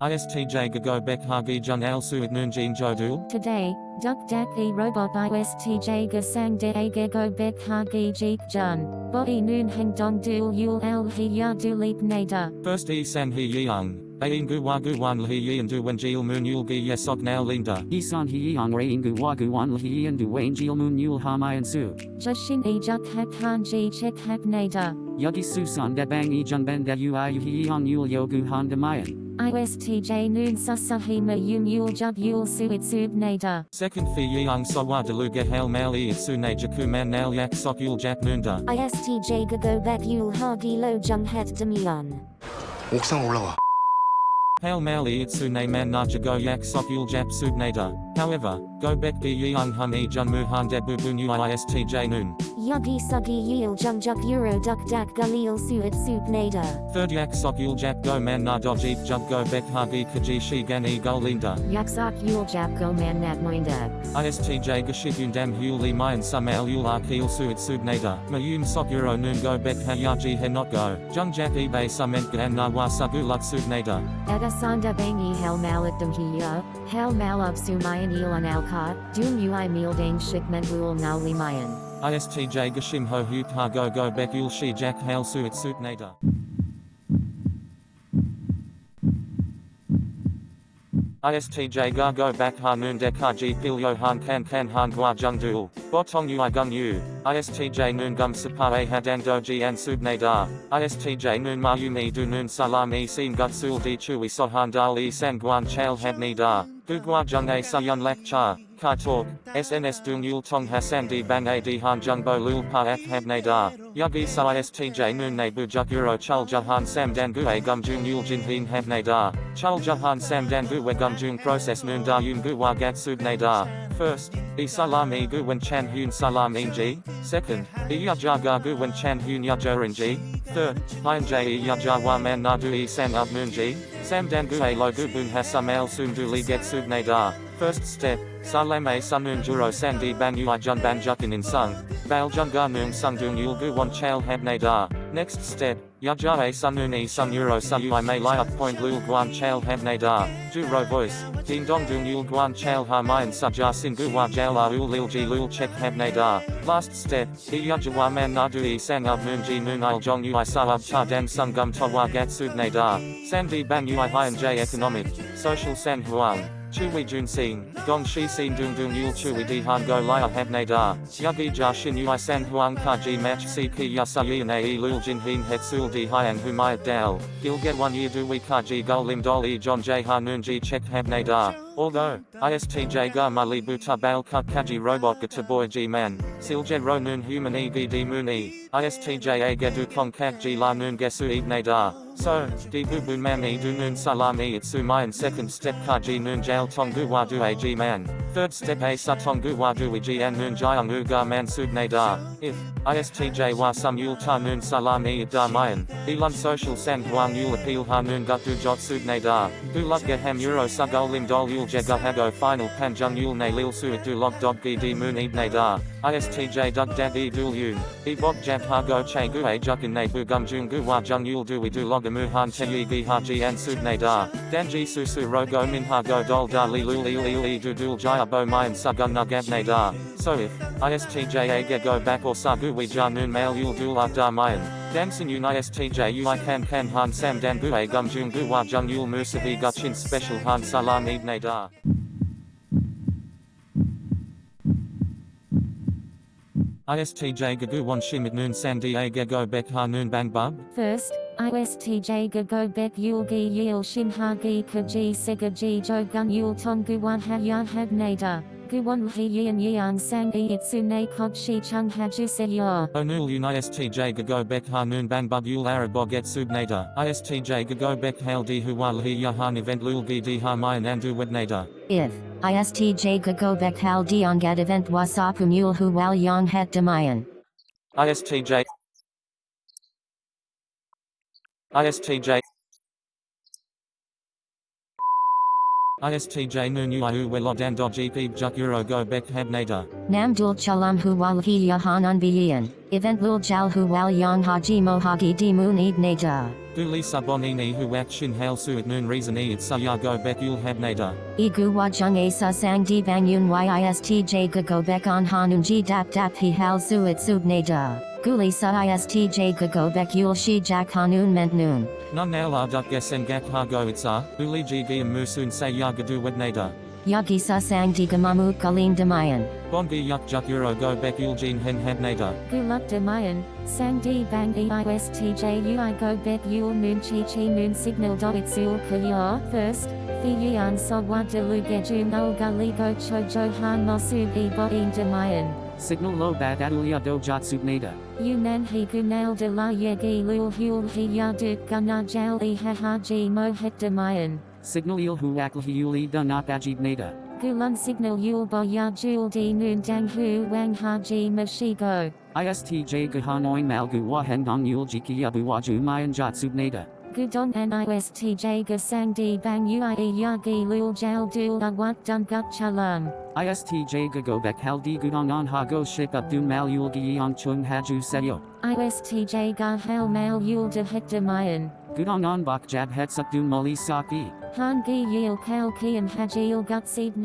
ISTJ Gago Bek Hagi Jun Al Suit Noon Jin Jodul. Today, Duk Dak E Robot ISTJ Gasang De Age Go Bek Hagi Jeek Jun. Body Noon Heng Dong Dul Yul El He Ya Du Leap Nader. First E San He Yang. Ain Gu Wa Gu Wan Li Yi and Du Wen Jil Moon Yul Gi Yesog Now Linda. Isan hi yang re ingu wagu wan lhi and du wane jil moon yul ha mayan su. Jushin E Juk Hak Han Ji Chek Hak Nader. Yugi susan de bang e jun ben de ui hi yang yul yogu han de mayan. ISTJ Noon Susahima Yum Yul Jub Yul Suit Sub Nader. Second Fi Yang Sawa Deluga Hail Mal E Sune Jaku Man Nal Yak Sok Yul Jak Noonda. ISTJ Gago Bek Yul Hagi Lo Jung Het Demion. 옥상 올라와. Hail Mal E Sune Man Na Jago Yak Sok Yul Jap Sub Nader. However, Go Bek Gi Yang Hun E Jun Mu Han De Bu Bu Nu ISTJ Noon. Yugi Sugi Yul Jung Juk Euro Duk Dak Galil Suit Sup Nader. Third Yak Sok Yul Jap Go Man Na Do Jeep Jub Go Bek Hagi Kaji Shi Gan E Gul Linda. Yaksak Yul Jap Go Man Nat Moindex. ISTJ Gashit Dam Hul Li Mayan Sumal Yul Arkil Suit Sub Nader. Mayum Sok Euro Noon Go Bek Hayaji He Not Go. Jung Jap eBay Sument Gan Na Wa Sagu Lut Sub Nader. Edasanda Bangi Hel Malik Hiya, Hel Malab Sumayan Ilan Alka, Dum Ui Mealdang Shikment Rul Now Limayan. ISTJ Gashim Ho Ha Go Go Bek Yul Shi Jack Hail Suit Suit Nader. ISTJ Ga Go Bak Ha Noon Dek Ha Ji Pil Yo Han Kan Kan Han Gua Jung Duel. Botong Ui Gung Yu. ISTJ Noon Gum Sapa A Hadang Doji and Sub Nadar. ISTJ Noon Ma Yu Mi Du Noon Salam E Sin Gut Sul Di Chui Sohan Dal E San Guan Chal Had Ni Da. Gu Gua Jung A Sayun Lak Cha. Kai Talk. SNS Dung Yul Tong Hassan Di Bang A Di Han Jung Bo Lul Pa Ak Had Nadar. Yugi Sa ISTJ Noon Ne Bu Juk Euro Chul Jahan Sam Dan Gu A Gum Jung Yul Jin Hin Had Nadar. Chal Jahan Sam Dan Gu We Gum Jung Process Noon Da Yun Gu Wa Gat Sub Nadar. First, E Salam E Gu Wen Chan Hun Salam E Ji. Second, E Yaja Ga Gu Wen Chan Hun Yajorin Ji. Third, Hein J E Yaja Wa Man Nadu E Sam Up Moon Ji. Sam Dan Gu A Lo Gu Bun Hasam El Sum Du Li Get Sub Nadar. First step, Salam A Sunun Juro Sandi Ban Ui Jun Ban Jukin In Sung. Bal Jun Ga Noong Sung Dung Yul Gu Wan Chal Hab Nadar. Next step, Yaja A Sunun E Sun Euro May Point Lul Guan Chal Hab Nadar. Ju Ro Voice. Ding Dong Dung Yul Guan Chal Ha Mayan Saja Sin Gu Wa Jal La Ul Lil Ji Lul Chek Hab Nadar. Last step, E Yaja Wa Man Nadu E Sang Up Noon Ji Noon Il Jong Ui Sa Up Cha Dan Sung Gum To Wa Gat Sub Nadar. Sandi Ban Ui Hien J Economic. Social San Huang. Chui Jun Sing, Dong Shi Sin Dung Dung Yul Chui Di Han Go Lia Hab Nadar, Yugi Ja Shin Ui San Huang Ka Ji Match Si Ki Yasa Yin A E Lul Jin Hin Het Sul Di Hyang Humayat Dal, Gil Get One Year Du We Ka Ji Gul Lim Dol E John J Ha Noon Ji Chek Hab Nadar. Although, ISTJ Ga Mali Buta Bal Kut Kaji Robot Gata Boy G Man, Silje Ro Noon Human E Gi Di Moon E, ISTJ A Gedu Kong Kak Ji La Noon Gesu Ib Nadar. So, Di Bu Man E Du Noon Salam E Itsu Mayan second step Kaji Noon Jail Tong Gu Wa Du A G Man. Third step A Sa Tong Gu Wa Du Ji An Noon Jayang U Ga Man Sub Nadar. If, ISTJ Wa Ta Noon Salam E Da Mayan, Elun Social San Huang Yul Appeal Ha Noon Gut Du Jot Sub Nadar. Gu Lut Ham Euro Sa Lim Dol Yul Jega Hago Final Pan Jung Yul Ne Lil Suit Du Log Dog Gi Di Moon Ib Nadar. ISTJ Dug Dab E Dul Yun. E Bok Jab Ha Go Che Gu A Jukin Ne Bu Gum Jung Gu Wa Jung Yul Du We Du Log Amu Han Te Yi Gi Ha Ji An Sub Nadar. Dan Ji Su Su Ro Go Min Ha Go Dol Da Li Lul Il Il E Du Dul Jaya Bo Mayan Sa Gun Nugab da, So if, ISTJ A Ge Go Back or Sa Gu We Ja Noon Mail Yul Dul Ab Da Mayan. Danson Un ISTJ Ui Kan Kan Han Sam Dan Bu A Gum Jung Gu Wa Jung Yul Musavi Gutchin Special Han Salam Ib Nadar. ISTJ Gagu Wan Shimit Noon Sandi A Gego Bek Ha Noon Bang Bub. First, ISTJ Gago Bek Yul Gi Yil Shin Ha Gi Kaji Sega Ji Jo Gun Yul Tong Gu Wan Ha Yan Hab Nader. Gu Wan Hi Yin Yang Sang E Itsu Ne Kog Shi Chung Ha Ju Se Yor. Onul Un ISTJ Gago Bek Ha Noon Bang Bub Yul Arab Get Sub Nader. ISTJ Gago Bek Hail Di Huwa Hi Yahan Event Lul Gi Di Ha Mayan Andu Wed Nader. If ISTJ Gagobek Hal Diongat Event Wasapu Mule Hu Wal Yong Het Demayan. ISTJ ISTJ ISTJ ui welodan gp juk euro go bek habnada. Nam dul chalam hu wal hi yahan unbiyan. Event lul jal hu wal yang haji mohagi di moon eid nada. Duli sabonini hu wak shin hail suit noon reason e it saya go bek ul habnada. Igu wajung asa sang di bang yun yistj bek on hanun ji dap dap hi hal suit subnada. Guli sa istj gago bek yul shi jak hanun ment noon. Nun naila duk gesen gak ha go itsa, uli gv musun say ya gadu wednada. Yagi sa sang di gamamu kalim damayan. Bongi yuk juk euro go bek jin hen habnada. Guluk damayan, sang di bang eistj ui go bet yul moon chi chi moon signal do itsul kaya. First, the yan so wa de lu gejum ol gali go cho jo han mosu e bo in damayan. Signal lo bat adulia do jot subnada. Yunan he gunal de la yegi lul hul he yaduk gana jal e hahaji mo het damayan. Signal il hu akl hiuli da not ajib nada. Gulun signal yul bo ya jul di noon dang hu wang haji mashigo. ISTJ gahanoin malgu wahen dong yul jiki abu waju mayan jot subnada. Gudon an istj gasang di bang ui yagi lul jal dul awat dun gut chalam. ISTJ gagobek haldi gudong on hago ship up dun mal yul giyong chung haju seyo. ISTJ ga hel mail yul de het damayan. Gudong on bak jab het suk dun moli saki. Han gi yil kal kian hajil gut seed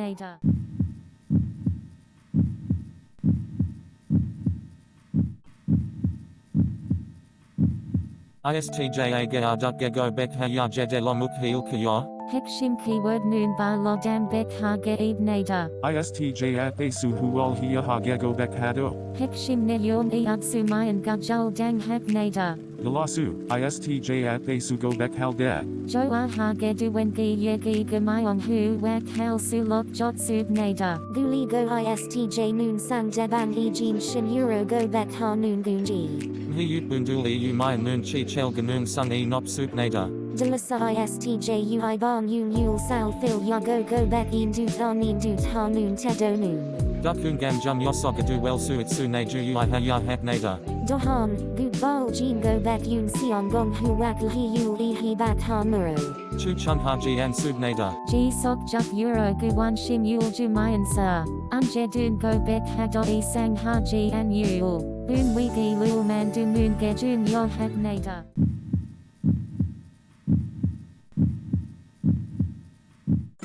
nada. ISTJ aga duk go bek ha ya jede lomuk heel kaya. Hekshim keyword noon ba lodam bek ha ge nada. ISTJ at Asu Hual Hia Hagego Bekhado. Hekshim ne yon e atsumayan gajal dang nada. Galasu, ISTJ at Asu Go Bekhaldek. Jo a ha ge duwen gi yegi gamayon hu wak hel sulok jot sub nada. Guli go istj noon sang deban e jean shin euro go bek ha noon gunji. Mhi yut bunduli u maya noon chi chel ganun sun e nop sup nada. Delasa istj ui bong yun yul sal fil ya go go bek in dut on in dut ha noon tedo noon. Dukungam jum yosoga du wel suitsune ju yuiha ya hapnada. Dohan, gu bal jin go bat yun sion gong hu wakli yu li hi bat hamuro. Chu chun ha ji an subnada. Ji sok juk euro gu wan shim yul ju mayan sa. Unje dun go bet ha do e sang ha ji an yul. Boon wiki lul man du moon ge jun yo hapnada.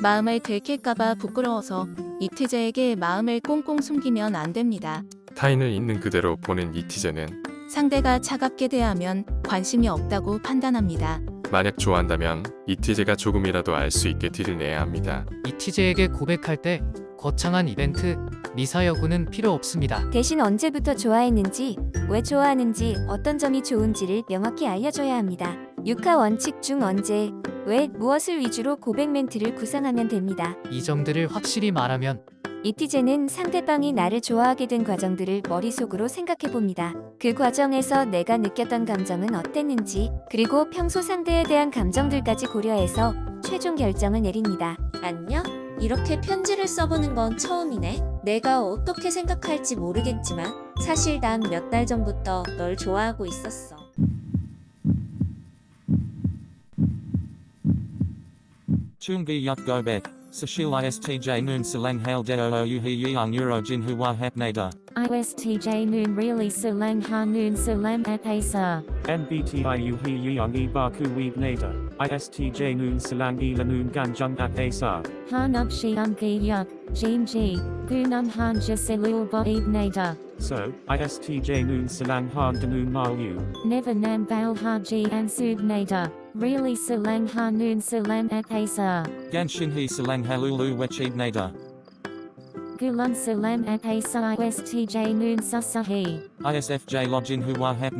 마음을 들킬까봐 부끄러워서 이티제에게 마음을 꽁꽁 숨기면 안 됩니다. 타인을 있는 그대로 보는 이티제는 상대가 차갑게 대하면 관심이 없다고 판단합니다. 만약 좋아한다면 이티제가 조금이라도 알 수 있게 티를 내야 합니다. 이티제에게 고백할 때 거창한 이벤트, 미사 여구는 필요 없습니다. 대신 언제부터 좋아했는지, 왜 좋아하는지, 어떤 점이 좋은지를 명확히 알려줘야 합니다. 육하 원칙 중 언제, 왜, 무엇을 위주로 고백 멘트를 구상하면 됩니다. 이 점들을 확실히 말하면 이티제는 상대방이 나를 좋아하게 된 과정들을 머릿속으로 생각해 봅니다. 그 과정에서 내가 느꼈던 감정은 어땠는지, 그리고 평소 상대에 대한 감정들까지 고려해서 최종 결정을 내립니다. 안녕? 이렇게 편지를 써보는 건 처음이네. 내가 어떻게 생각할지 모르겠지만 사실 난 몇 달 전부터 널 좋아하고 있었어. Chungi yuk go bek. Sashil ISTJ noon salang hail deo o u hi yang euro jin hua hap nada. ISTJ noon really silang ha noon salam at asa. NBTIU He Yang E Baku Weeb Nada. ISTJ Noon Salang E Lanoon Ganjung at Asa. Han up shi ungi yuk, jean ji, gunum han jaselul bo ib nada. So, ISTJ Noon Salang Han Danoon Malu. Never nam bal haji and sub nada. Really silang ha noon salam at asa. Gan shin he salang halulu wechib nada. Gulun salam at asa ISTJ noon susahi. ISFJ login hua hap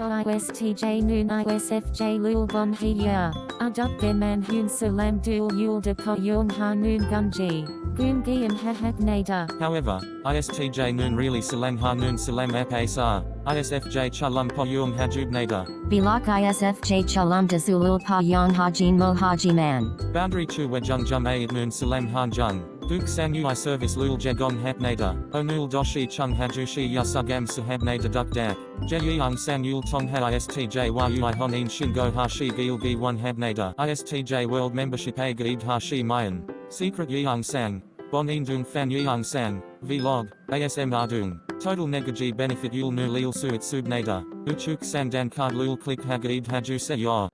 So ISTJ noon ISFJ lul bon hiya. Aduk man hun salam dul yul de ko yung ha noon gunji. Gun giam ha hak nada. However, ISTJ noon really salang ha noon salam ap asar. ISFJ chalum po yung hajub nada. Bilak ISFJ chalam de zulul pa yang hajin mo man. Boundary chu wejung jum aid noon salam han jung. Duk sang ui service lul jegong hapnada, onul doshi chung hajushi yasugam sahabnada duk dak, jeyung sang yul tong ha istj yui honin shingo hashi gilgi 1 habnada, istj world membership a hashi mayan, secret yeung sang, bon indung fan yeung sang, vlog, asm ardung, total negaji benefit yul nu lil suit subnada, uchuk sang dan card lul click hagaib haju se yor.